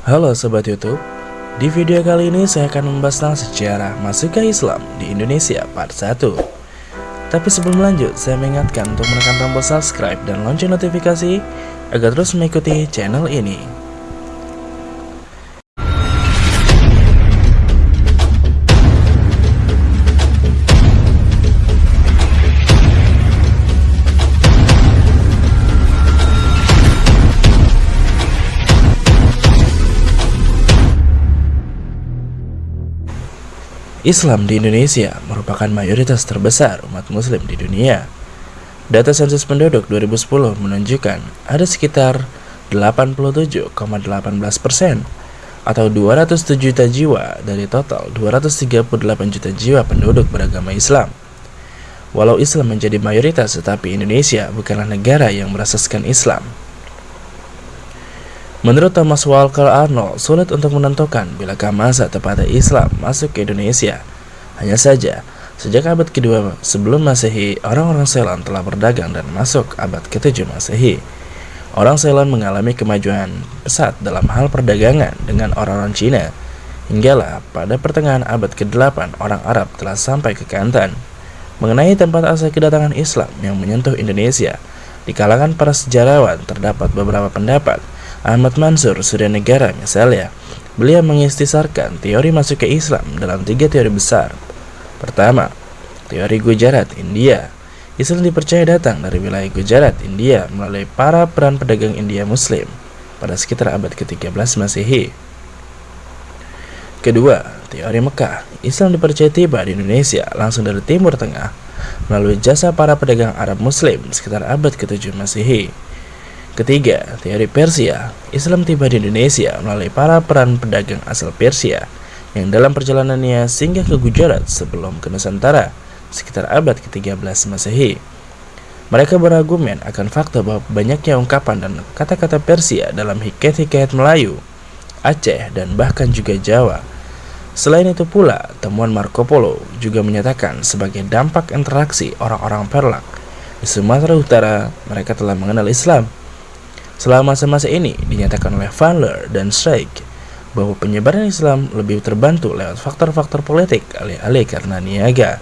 Halo Sobat Youtube. Di video kali ini saya akan membahas tentang sejarah masuk ke Islam di Indonesia part 1 Tapi sebelum lanjut, saya mengingatkan untuk menekan tombol subscribe dan lonceng notifikasi Agar terus mengikuti channel ini Islam di Indonesia merupakan mayoritas terbesar umat muslim di dunia. Data sensus penduduk 2010 menunjukkan ada sekitar 87,18% atau 207 juta jiwa dari total 238 juta jiwa penduduk beragama Islam. Walau Islam menjadi mayoritas tetapi Indonesia bukanlah negara yang berasaskan Islam. Menurut Thomas Walker Arnold, sulit untuk menentukan bila masa tepatnya Islam masuk ke Indonesia. Hanya saja, sejak abad kedua sebelum Masehi, orang-orang Ceylon telah berdagang dan masuk abad ke-7 Masehi. Orang Ceylon mengalami kemajuan pesat dalam hal perdagangan dengan orang-orang Cina. Hinggalah pada pertengahan abad ke-8 orang Arab telah sampai ke Kantan. Mengenai tempat asal kedatangan Islam yang menyentuh Indonesia, di kalangan para sejarawan terdapat beberapa pendapat Ahmad Mansur Surya Negara misalnya, beliau mengistisarkan teori masuk ke Islam dalam tiga teori besar. Pertama, teori Gujarat, India. Islam dipercaya datang dari wilayah Gujarat, India melalui para peran pedagang India Muslim pada sekitar abad ke-13 Masehi. Kedua, teori Mekah. Islam dipercaya tiba di Indonesia langsung dari Timur Tengah melalui jasa para pedagang Arab Muslim sekitar abad ke-7 Masehi. Ketiga, teori Persia. Islam tiba di Indonesia melalui para peran pedagang asal Persia yang dalam perjalanannya singgah ke Gujarat sebelum ke Nusantara sekitar abad ke-13 Masehi. Mereka berargumen akan fakta bahwa banyaknya ungkapan dan kata-kata Persia dalam hikayat-hikayat Melayu, Aceh, dan bahkan juga Jawa. Selain itu pula, temuan Marco Polo juga menyatakan sebagai dampak interaksi orang-orang Perlak di Sumatera Utara, mereka telah mengenal Islam Selama masa-masa ini dinyatakan oleh Van dan Streik bahwa penyebaran Islam lebih terbantu lewat faktor-faktor politik alih-alih karena niaga.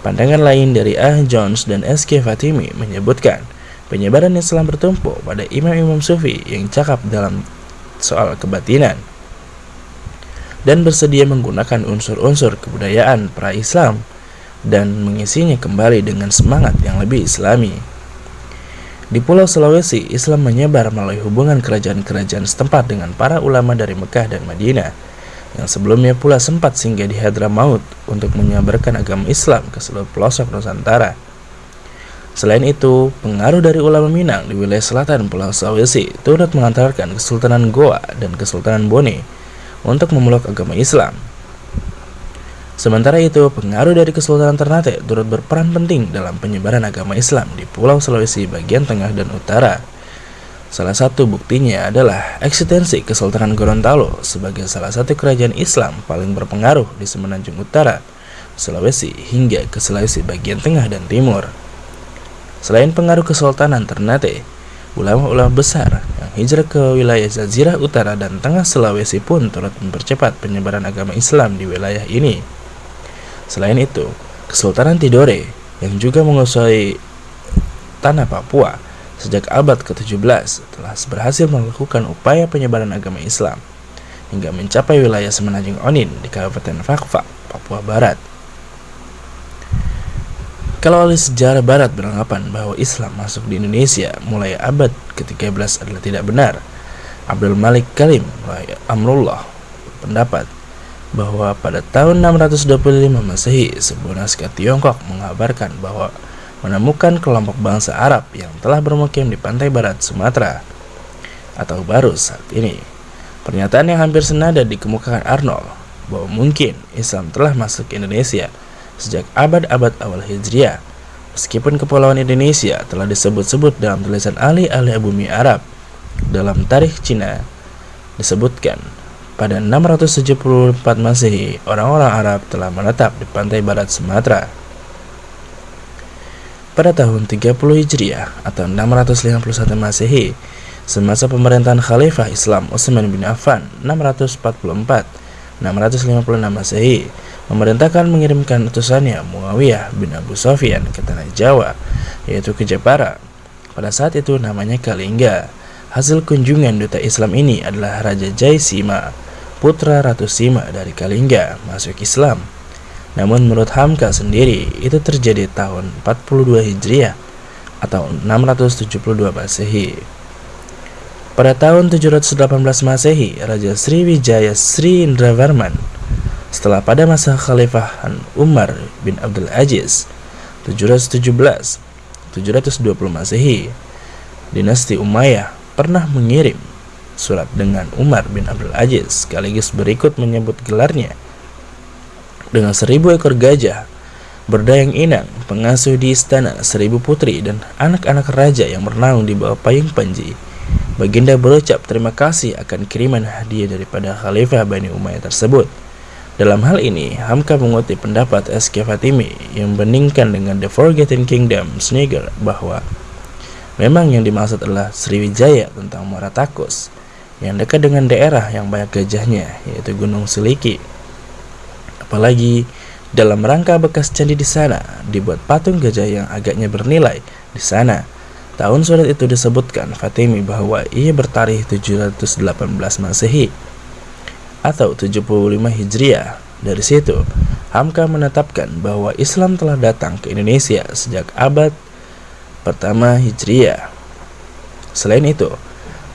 Pandangan lain dari Ah Jones dan S.K. Fatimi menyebutkan penyebaran Islam bertumpu pada imam-imam sufi yang cakap dalam soal kebatinan dan bersedia menggunakan unsur-unsur kebudayaan pra-Islam dan mengisinya kembali dengan semangat yang lebih islami. Di Pulau Sulawesi, Islam menyebar melalui hubungan kerajaan-kerajaan setempat dengan para ulama dari Mekah dan Madinah, yang sebelumnya pula sempat singgah di Hadramaut untuk menyebarkan agama Islam ke seluruh pelosok Nusantara. Selain itu, pengaruh dari ulama Minang di wilayah selatan Pulau Sulawesi turut mengantarkan Kesultanan Goa dan Kesultanan Bone untuk memeluk agama Islam. Sementara itu, pengaruh dari Kesultanan Ternate turut berperan penting dalam penyebaran agama Islam di Pulau Sulawesi bagian tengah dan utara. Salah satu buktinya adalah eksistensi Kesultanan Gorontalo sebagai salah satu kerajaan Islam paling berpengaruh di Semenanjung Utara, Sulawesi hingga ke Sulawesi bagian tengah dan timur. Selain pengaruh Kesultanan Ternate, ulama-ulama besar yang hijrah ke wilayah Jazirah Utara dan Tengah Sulawesi pun turut mempercepat penyebaran agama Islam di wilayah ini. Selain itu, Kesultanan Tidore yang juga menguasai tanah Papua sejak abad ke-17 telah berhasil melakukan upaya penyebaran agama Islam hingga mencapai wilayah Semenanjung Onin di Kabupaten Fakfak, Papua Barat. Kalau ahli sejarah barat beranggapan bahwa Islam masuk di Indonesia mulai abad ke-13 adalah tidak benar, Abdul Malik Kalim Amrullah pendapat bahwa pada tahun 625 Masehi, sebuah naskah Tiongkok mengabarkan bahwa menemukan kelompok bangsa Arab yang telah bermukim di pantai barat Sumatera atau baru saat ini. Pernyataan yang hampir senada dikemukakan Arnold bahwa mungkin Islam telah masuk ke Indonesia sejak abad-abad awal Hijriah. Meskipun kepulauan Indonesia telah disebut-sebut dalam tulisan ahli-ahli bumi Arab, dalam tarikh Cina disebutkan pada 674 Masehi, orang-orang Arab telah menetap di pantai barat Sumatera. Pada tahun 30 Hijriah atau 651 Masehi, semasa pemerintahan Khalifah Islam Utsman bin Affan 644-656 Masehi memerintahkan mengirimkan utusannya Muawiyah bin Abu Sofyan ke tanah Jawa, yaitu ke Jepara. Pada saat itu namanya Kalingga. Hasil kunjungan duta Islam ini adalah Raja Jaisima, putra Ratu Sima dari Kalingga, masuk Islam. Namun menurut Hamka sendiri, itu terjadi tahun 42 Hijriah atau 672 Masehi. Pada tahun 718 Masehi, Raja Sriwijaya Sri Indravarman setelah pada masa Khalifahan Umar bin Abdul Aziz 717 720 Masehi dinasti Umayyah pernah mengirim surat dengan Umar bin Abdul Aziz sekaligus berikut menyebut gelarnya dengan seribu ekor gajah berdayang inang pengasuh di istana seribu putri dan anak-anak raja yang bernaung di bawah payung panji Baginda berucap terima kasih akan kiriman hadiah daripada Khalifah Bani Umayyah tersebut dalam hal ini, Hamka mengutip pendapat S.K. Fatimi yang membandingkan dengan The Forgotten Kingdom Sneaker bahwa memang yang dimaksud adalah Sriwijaya tentang Muara Takus yang dekat dengan daerah yang banyak gajahnya yaitu Gunung Seliki. Apalagi dalam rangka bekas candi di sana dibuat patung gajah yang agaknya bernilai di sana. Tahun surat itu disebutkan Fatimi bahwa ia bertarikh 718 Masehi atau 75 Hijriah. Dari situ, Hamka menetapkan bahwa Islam telah datang ke Indonesia sejak abad pertama Hijriah. Selain itu,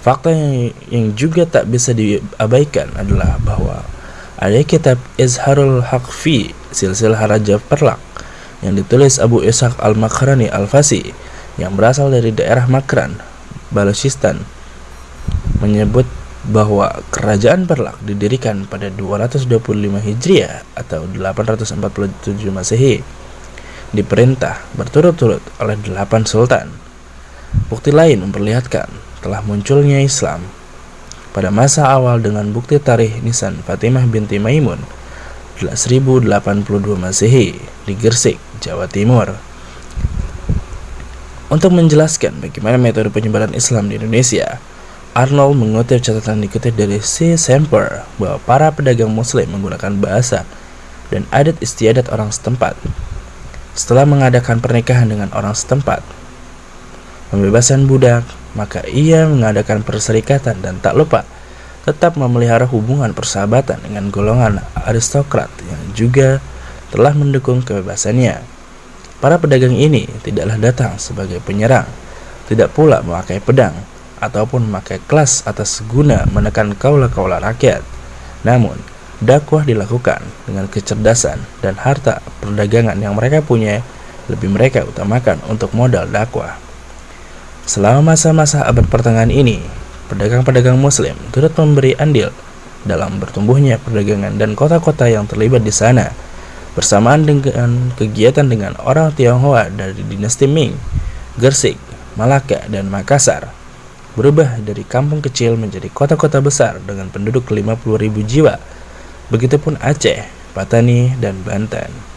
fakta yang, yang juga tak bisa diabaikan adalah bahwa ada kitab Izharul Haqfi Silsilah Raja Perlak yang ditulis Abu Ishaq Al-Makrani Al-Fasi yang berasal dari daerah Makran, Balochistan menyebut bahwa kerajaan Perlak didirikan pada 225 Hijriah atau 847 Masehi diperintah berturut-turut oleh delapan sultan. Bukti lain memperlihatkan telah munculnya Islam pada masa awal dengan bukti tarikh Nisan Fatimah binti Maimun 1082 Masehi di Gersik, Jawa Timur. Untuk menjelaskan bagaimana metode penyebaran Islam di Indonesia, Arnold mengutip catatan dikutip dari C. Semper bahwa para pedagang muslim menggunakan bahasa dan adat istiadat orang setempat. Setelah mengadakan pernikahan dengan orang setempat, pembebasan budak, maka ia mengadakan perserikatan dan tak lupa tetap memelihara hubungan persahabatan dengan golongan aristokrat yang juga telah mendukung kebebasannya. Para pedagang ini tidaklah datang sebagai penyerang, tidak pula memakai pedang, ataupun memakai kelas atas guna menekan kaula-kaula rakyat. Namun, dakwah dilakukan dengan kecerdasan dan harta perdagangan yang mereka punya lebih mereka utamakan untuk modal dakwah. Selama masa-masa abad pertengahan ini, pedagang-pedagang muslim turut memberi andil dalam bertumbuhnya perdagangan dan kota-kota yang terlibat di sana bersamaan dengan kegiatan dengan orang Tionghoa dari dinasti Ming, Gersik, Malaka, dan Makassar berubah dari kampung kecil menjadi kota-kota besar dengan penduduk 50.000 jiwa. Begitupun Aceh, Patani, dan Banten.